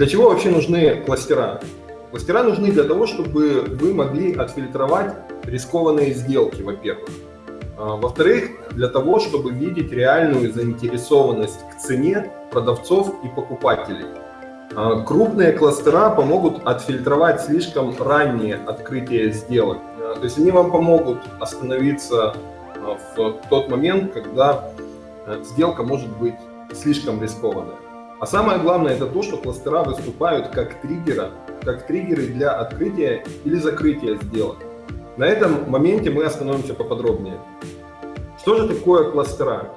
Для чего вообще нужны кластера? Кластера нужны для того, чтобы вы могли отфильтровать рискованные сделки, во-первых. А, во-вторых, для того, чтобы видеть реальную заинтересованность к цене продавцов и покупателей. А, крупные кластера помогут отфильтровать слишком раннее открытие сделок. А, то есть они вам помогут остановиться в тот момент, когда сделка может быть слишком рискованная. А самое главное это то, что кластера выступают как триггеры, как триггеры для открытия или закрытия сделок. На этом моменте мы остановимся поподробнее. Что же такое кластера?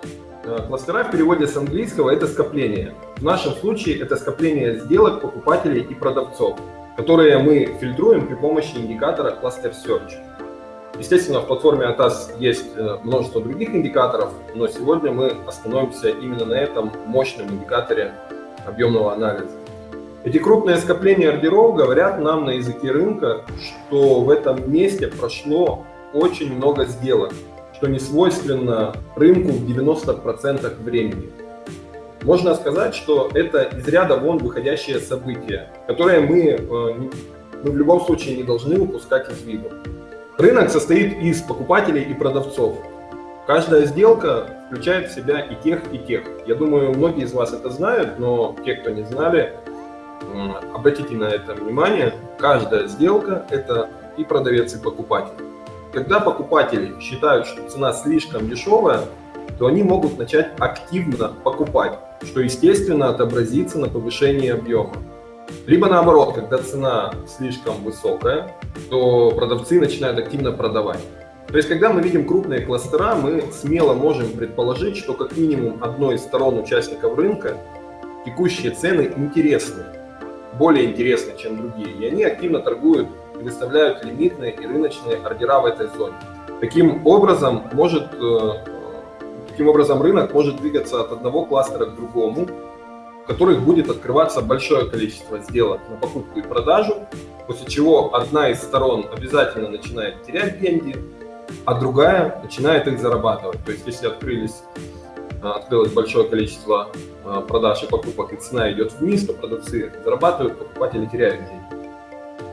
Э, кластера в переводе с английского это скопление. В нашем случае это скопление сделок покупателей и продавцов, которые мы фильтруем при помощи индикатора Cluster Search. Естественно, в платформе ATAS есть э, множество других индикаторов, но сегодня мы остановимся именно на этом мощном индикаторе объемного анализа. Эти крупные скопления ордеров говорят нам на языке рынка, что в этом месте прошло очень много сделок, что не свойственно рынку в 90% времени. Можно сказать, что это из ряда вон выходящее событие, которое мы, э, мы в любом случае не должны упускать из виду. Рынок состоит из покупателей и продавцов. Каждая сделка включает в себя и тех, и тех. Я думаю, многие из вас это знают, но те, кто не знали, обратите на это внимание, каждая сделка – это и продавец, и покупатель. Когда покупатели считают, что цена слишком дешевая, то они могут начать активно покупать, что естественно отобразится на повышении объема. Либо наоборот, когда цена слишком высокая, то продавцы начинают активно продавать. То есть, когда мы видим крупные кластера, мы смело можем предположить, что как минимум одной из сторон участников рынка текущие цены интересны более интересны, чем другие, и они активно торгуют и выставляют лимитные и рыночные ордера в этой зоне. Таким образом, может, э, таким образом рынок может двигаться от одного кластера к другому, в которых будет открываться большое количество сделок на покупку и продажу, после чего одна из сторон обязательно начинает терять деньги, а другая начинает их зарабатывать. То есть если открылись открылось большое количество а, продаж и покупок, и цена идет вниз, то продавцы зарабатывают, покупатели теряют деньги.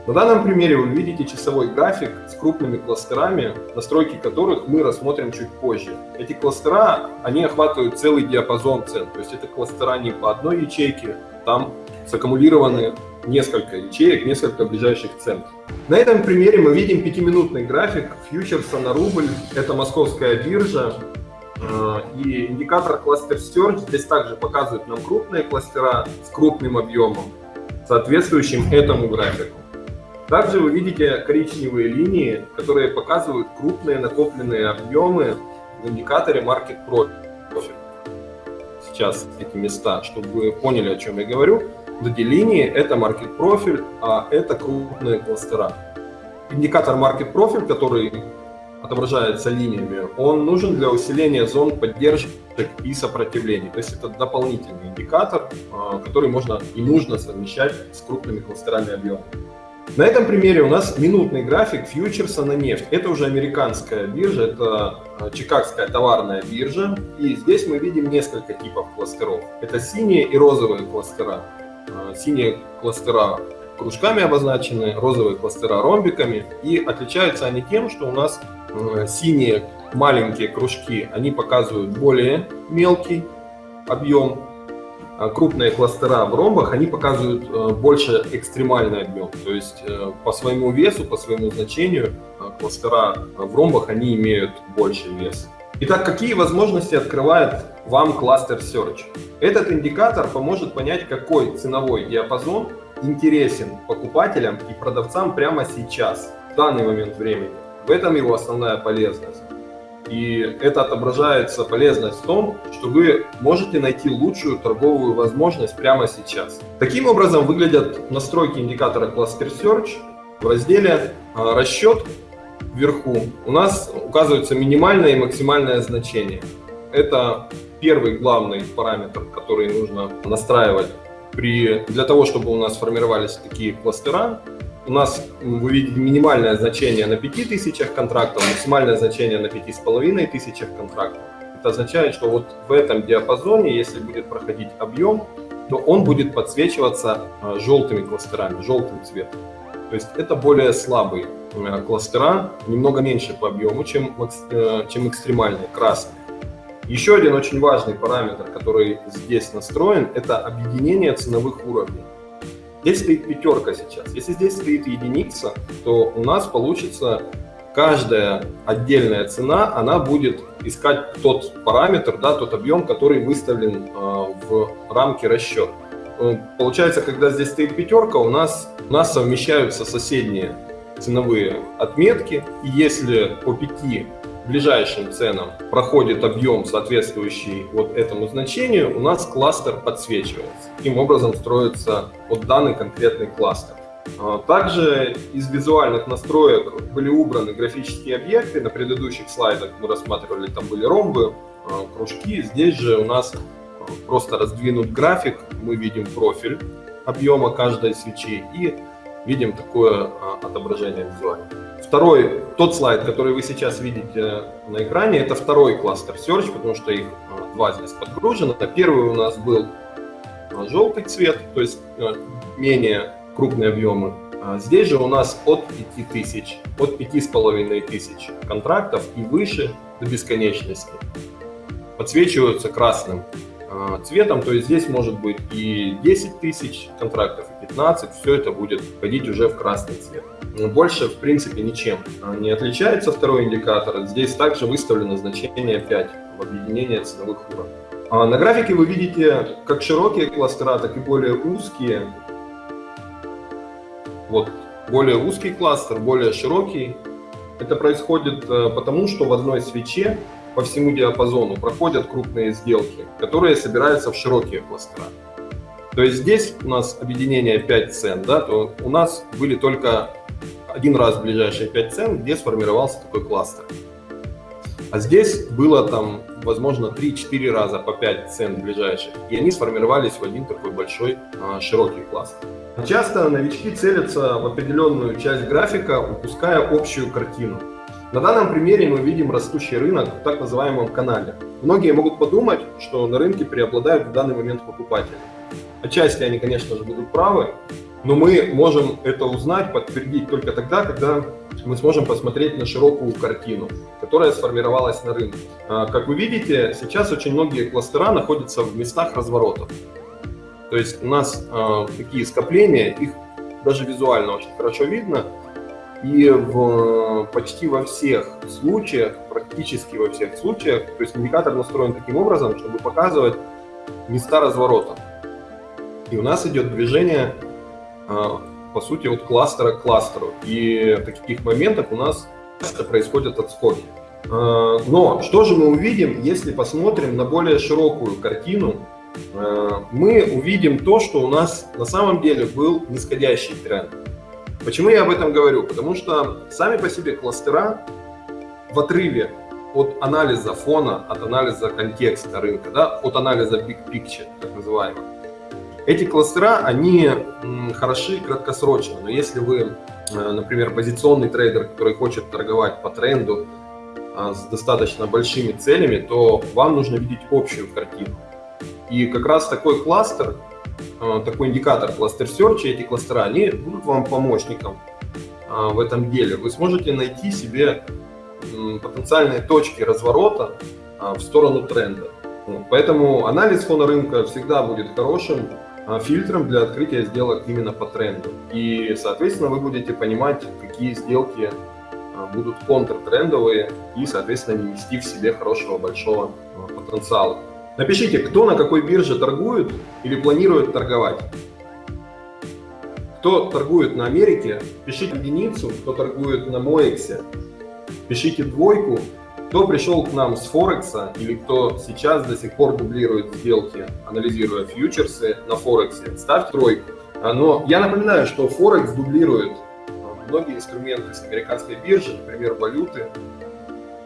На данном примере вы видите часовой график с крупными кластерами, настройки которых мы рассмотрим чуть позже. Эти кластера, они охватывают целый диапазон цен, то есть это кластера не по одной ячейке, там саккумулированы несколько ячеек, несколько ближайших цен. На этом примере мы видим пятиминутный график фьючерса на рубль, это московская биржа, Э, и индикатор Cluster Search здесь также показывает нам крупные кластера с крупным объемом, соответствующим этому графику. Также вы видите коричневые линии, которые показывают крупные накопленные объемы в индикаторе Market Profit. Сейчас эти места, чтобы вы поняли, о чем я говорю. Линии – это Market Profile, а это крупные кластера. Индикатор Market Profile, который отображается линиями, он нужен для усиления зон поддержки и сопротивлений. То есть это дополнительный индикатор, а, который можно и нужно совмещать с крупными кластерами объема. На этом примере у нас минутный график фьючерса на нефть. Это уже американская биржа, это а, чикагская товарная биржа. И здесь мы видим несколько типов кластеров. Это синие и розовые кластера. А, синие кластера кружками обозначены, розовые кластера ромбиками. И отличаются они тем, что у нас Э, синие маленькие кружки, они показывают более мелкий объем, а крупные кластера в ромбах, они показывают э, больше экстремальный объем. То есть э, по своему весу, по своему значению кластера в ромбах, они имеют больше вес. Итак, какие возможности открывает вам кластер Search? Этот индикатор поможет понять, какой ценовой диапазон интересен покупателям и продавцам прямо сейчас, в данный момент времени. В этом его основная полезность. И это отображается полезность в том, что вы можете найти лучшую торговую возможность прямо сейчас. Таким образом выглядят настройки индикатора Cluster Search в разделе а, «Расчет» вверху. У нас указывается минимальное и максимальное значение. Это первый главный параметр, который нужно настраивать при, для того, чтобы у нас формировались такие кластера у нас, вы видите, минимальное значение на 5000 контрактов, максимальное значение на 5500 контрактов. Это означает, что вот в этом диапазоне, если будет проходить объем, то он будет подсвечиваться желтыми кластерами, желтым цветом. То есть это более слабые кластера, немного меньше по объему, чем, чем экстремальные, красные. Еще один очень важный параметр, который здесь настроен, это объединение ценовых уровней. Здесь стоит пятерка сейчас. Если здесь стоит единица, то у нас получится каждая отдельная цена, она будет искать тот параметр, да, тот объем, который выставлен э, в рамке расчета. Э, получается, когда здесь стоит пятерка, у нас, у нас совмещаются соседние ценовые отметки. И если по пяти ближайшим ценам проходит объем, соответствующий вот этому значению, у нас кластер подсвечивается. Таким образом строится вот данный конкретный кластер. А, также из визуальных настроек были убраны графические объекты. На предыдущих слайдах мы рассматривали, там были ромбы, а, кружки. Здесь же у нас просто раздвинут график. Мы видим профиль объема каждой свечи и видим такое отображение визуально. Второй, тот слайд, который вы сейчас видите на экране, это второй кластер Search, потому что их два здесь подгружено. Первый у нас был желтый цвет, то есть менее крупные объемы. А здесь же у нас от 5000, от 5500 контрактов и выше до бесконечности подсвечиваются красным а, цветом, то есть здесь может быть и 10 тысяч контрактов, и 15, все это будет входить уже в красный цвет. Больше, в принципе, ничем не отличается второй индикатор. Здесь также выставлено значение 5 в объединении ценовых уровней. А на графике вы видите как широкие кластера, так и более узкие вот более узкий кластер, более широкий. Это происходит э, потому, что в одной свече по всему диапазону проходят крупные сделки, которые собираются в широкие кластера. То есть здесь у нас объединение 5 цен, да, то у нас были только один раз ближайшие 5 цен, где сформировался такой кластер. А здесь было там, возможно, 3-4 раза по 5 цен ближайших, и они сформировались в один такой большой а, широкий кластер. Часто новички целятся в определенную часть графика, упуская общую картину. На данном примере мы видим растущий рынок в так называемом канале. Многие могут подумать, что на рынке преобладают в данный момент покупатели. Отчасти они, конечно же, будут правы, но мы можем это узнать, подтвердить только тогда, когда мы сможем посмотреть на широкую картину, которая сформировалась на рынке. А, как вы видите, сейчас очень многие кластера находятся в местах разворотов. То есть у нас э, такие скопления, их даже визуально очень хорошо видно. И в, почти во всех случаях, практически во всех случаях, то есть индикатор настроен таким образом, чтобы показывать места разворота. И у нас идет движение, э, по сути, от кластера к кластеру. И в таких моментах у нас часто происходят отскоки. Э, но что же мы увидим, если посмотрим на более широкую картину, Э, мы увидим то, что у нас на самом деле был нисходящий тренд. Почему я об этом говорю? Потому что сами по себе кластера в отрыве от анализа фона, от анализа контекста рынка, да, от анализа big picture, так называемого. Эти кластера, они хороши краткосрочно, но если вы, э, например, позиционный трейдер, который хочет торговать по тренду э, с достаточно большими целями, то вам нужно видеть общую картину. И как раз такой кластер, такой индикатор кластер Search, эти кластера, они будут вам помощником э, в этом деле. Вы сможете найти себе потенциальные точки разворота э, в сторону тренда. Поэтому анализ фона рынка всегда будет хорошим фильтром для открытия сделок именно по тренду. И, соответственно, вы будете понимать, какие сделки будут контртрендовые и, соответственно, не нести в себе хорошего большого потенциала. Напишите, кто на какой бирже торгует или планирует торговать. Кто торгует на Америке, пишите единицу, кто торгует на Моэксе, пишите двойку, кто пришел к нам с Форекса или кто сейчас до сих пор дублирует сделки, анализируя фьючерсы на Форексе, ставьте тройку. А, но я напоминаю, что Форекс дублирует а, многие инструменты с американской биржи, например, валюты,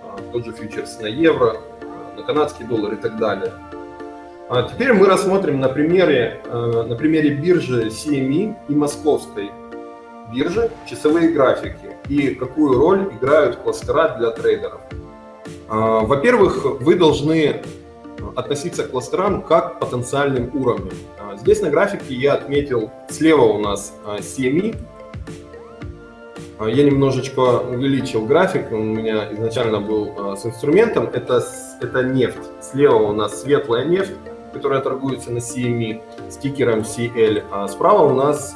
а, тот же фьючерс на евро, на канадский доллар и так далее. А теперь мы рассмотрим на примере, э, на примере биржи CME и московской биржи часовые графики и какую роль играют кластера для трейдеров. А, во-первых, вы должны относиться к кластерам как к потенциальным уровням. А, Здесь на графике я отметил, слева у нас CME. Я немножечко увеличил график, он у меня изначально был с инструментом. Это, это нефть. Слева у нас светлая нефть, которая торгуется на CME с тикером CL. А справа у нас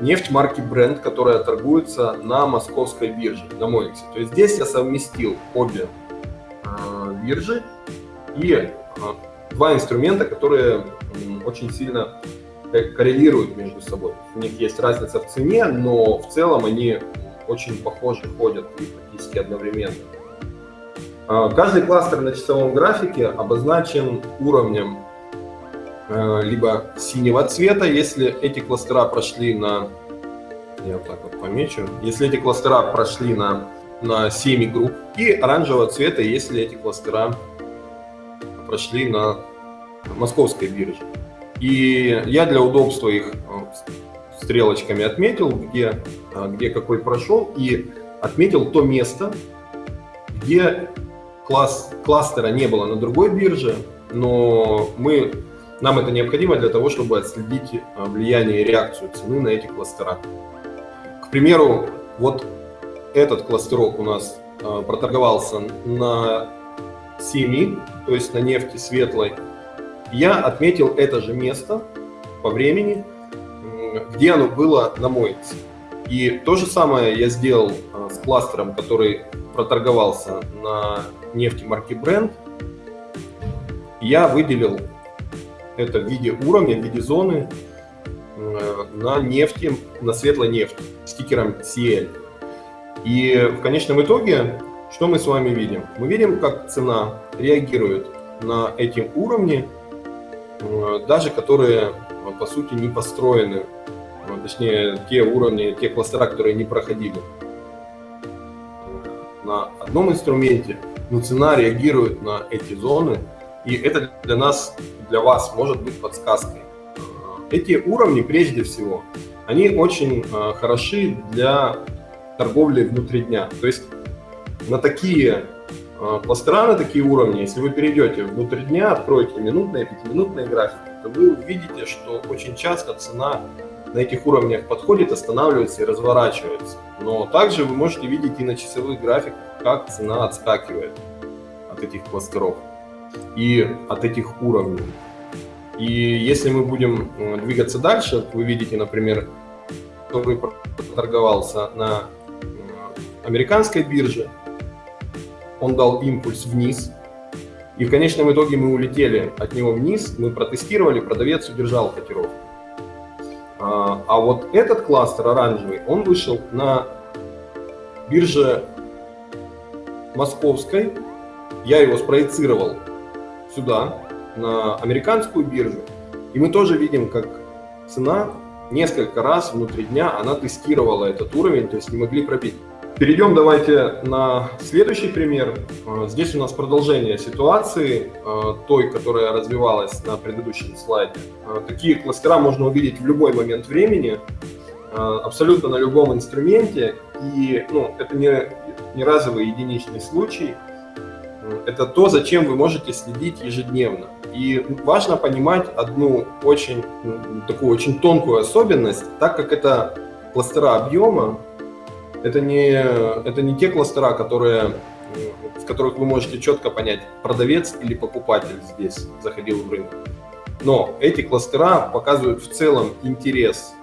нефть марки Brent, которая торгуется на московской бирже, на Мойксе. То есть здесь я совместил обе э, биржи и два инструмента, которые очень сильно коррелируют между собой. У них есть разница в цене, но в целом они очень похожи, ходят и практически одновременно. Э, каждый кластер на часовом графике обозначен уровнем Э, либо синего цвета, если эти кластера прошли на, я вот так вот помечу, если эти кластера прошли на, на 7 групп, и оранжевого цвета, если эти кластера прошли на московской бирже. И я для удобства их э, стрелочками отметил, где, э, где какой прошел, и отметил то место, где класс, кластера не было на другой бирже, но мы нам это необходимо для того, чтобы отследить э, влияние и реакцию цены на эти кластера. К примеру, вот этот кластерок у нас проторговался на 7, то есть на нефти светлой. Я отметил это же место по времени, где оно было на мойце. И то же самое я сделал э, с кластером, который проторговался на нефти марки Brent. Я выделил это в виде уровня, в виде зоны на нефти, на светлой нефти с тикером CL. И в конечном итоге, что мы с вами видим? Мы видим, как цена реагирует на эти уровни, даже которые, по сути, не построены, э, точнее, те уровни, те кластера, которые не проходили на одном инструменте, но цена реагирует на эти зоны и это для нас, для вас может быть подсказкой. Эти уровни, прежде всего, они очень э, хороши для торговли внутри дня. То есть на такие э, кластера, на такие уровни, если вы перейдете внутрь дня, откроете минутные, пятиминутные графики, то вы увидите, что очень часто цена на этих уровнях подходит, останавливается и разворачивается. Но также вы можете видеть и на часовых графиках, как цена отскакивает от этих кластеров и от этих уровней. И если мы будем э, двигаться дальше, вы видите, например, который торговался на э, американской бирже, он дал импульс вниз, и в конечном итоге мы улетели от него вниз, мы протестировали, продавец удержал котировку. А, а вот этот кластер оранжевый, он вышел на бирже московской, я его спроецировал сюда, на американскую биржу, и мы тоже видим, как цена несколько раз внутри дня она тестировала этот уровень, то есть не могли пробить. Перейдем давайте на следующий пример. А, здесь у нас продолжение ситуации, а, той, которая развивалась на предыдущем слайде. А, такие кластера можно увидеть в любой момент времени, абсолютно на любом инструменте. И ну, это не, не разовый единичный случай это то, зачем вы можете следить ежедневно. И важно понимать одну очень, такую очень тонкую особенность, так как это кластера объема, это не, это не те кластера, которые, в которых вы можете четко понять, продавец или покупатель здесь заходил в рынок. Но эти кластера показывают в целом интерес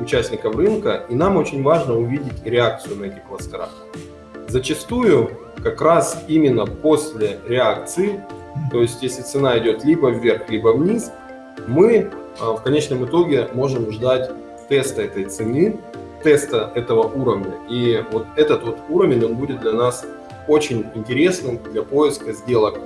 участников рынка, и нам очень важно увидеть реакцию на эти кластера. Зачастую как раз именно после реакции, то есть если цена идет либо вверх, либо вниз, мы а, в конечном итоге можем ждать теста этой цены, теста этого уровня. И вот этот вот уровень, он будет для нас очень интересным для поиска сделок.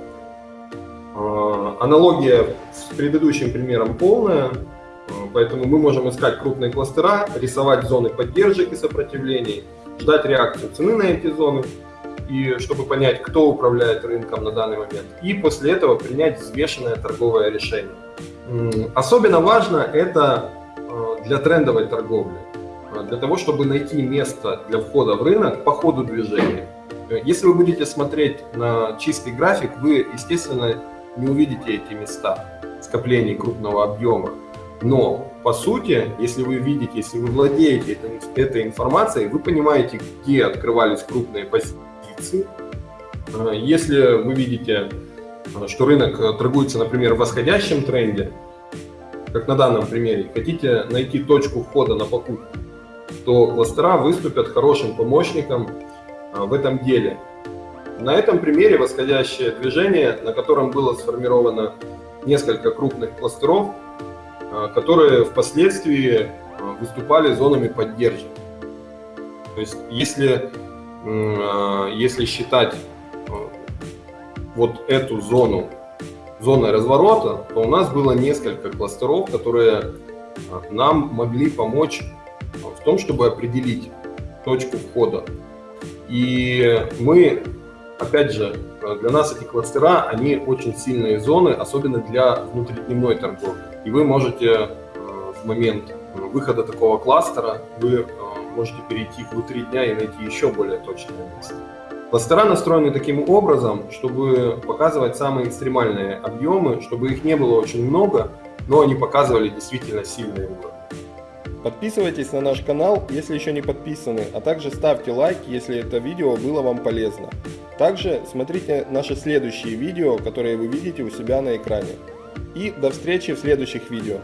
А, аналогия с предыдущим примером полная, а, поэтому мы можем искать крупные кластера, рисовать зоны поддержек и сопротивлений, ждать реакцию цены на эти зоны, и чтобы понять, кто управляет рынком на данный момент, и после этого принять взвешенное торговое решение. Особенно важно это э, для трендовой торговли, для того, чтобы найти место для входа в рынок по ходу движения. Э, если вы будете смотреть на чистый график, вы, естественно, не увидите эти места. скоплений крупного объема. Но, по сути, если вы видите, если вы владеете этой, информацией, вы понимаете, где открывались крупные позиции. Э, если вы видите, э, что рынок э, торгуется, например, в восходящем тренде, как на данном примере, хотите найти точку входа на покупку, то кластера выступят хорошим помощником в этом деле. На этом примере восходящее движение, на котором было сформировано несколько крупных кластеров, а, которые впоследствии а, выступали зонами поддержки. То есть если, а, если считать вот эту зону зоной разворота, то у нас было несколько кластеров, которые нам могли помочь в том, чтобы определить точку входа. И мы, опять же, для нас эти кластера, они очень сильные зоны, особенно для внутридневной торговли. И вы можете э, в момент выхода такого кластера, вы э, можете перейти внутри дня и найти еще более точное место. Кластера настроены таким образом, чтобы показывать самые экстремальные объемы, чтобы их не было очень много, но они показывали действительно сильные уровни. Подписывайтесь на наш канал, если еще не подписаны, а также ставьте лайк, если это видео было вам полезно. Также смотрите наши следующие видео, которые вы видите у себя на экране. И до встречи в следующих видео.